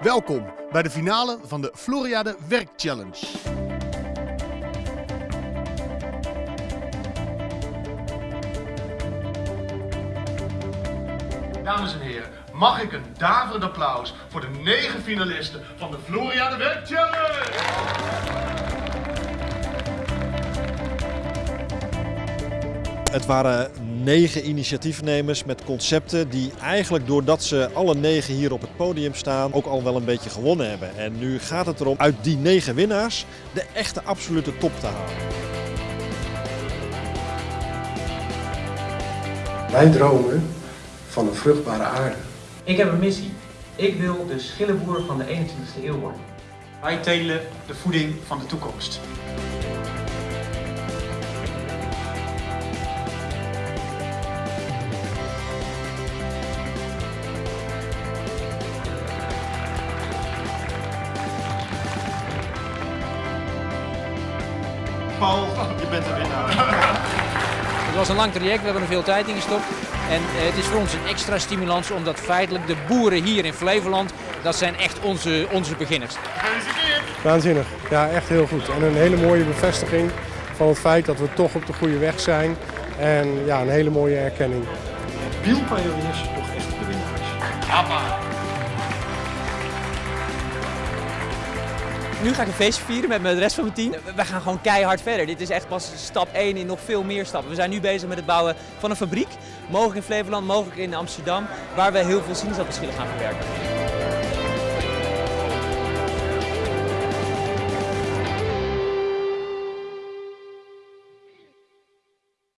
Welkom bij de finale van de Floriade Werk Challenge. Dames en heren, mag ik een daverend applaus voor de negen finalisten van de Floriade Werk Het waren negen initiatiefnemers met concepten die eigenlijk doordat ze alle negen hier op het podium staan ook al wel een beetje gewonnen hebben. En nu gaat het erom uit die negen winnaars de echte absolute top te halen. Wij dromen van een vruchtbare aarde. Ik heb een missie. Ik wil de schillenboer van de 21ste eeuw worden. Wij telen de voeding van de toekomst. Paul, je bent de winnaar. Het was een lang traject, we hebben er veel tijd in gestopt. En eh, het is voor ons een extra stimulans omdat feitelijk de boeren hier in Flevoland, dat zijn echt onze, onze beginners. Waanzinnig. Ja, echt heel goed. En een hele mooie bevestiging van het feit dat we toch op de goede weg zijn. En ja, een hele mooie erkenning. Wielpioneers toch echt de winnaars. Nu ga ik een feestje vieren met de rest van mijn team. We gaan gewoon keihard verder. Dit is echt pas stap 1 in nog veel meer stappen. We zijn nu bezig met het bouwen van een fabriek. Mogelijk in Flevoland, mogelijk in Amsterdam. Waar we heel veel sinaasappelschillen gaan verwerken.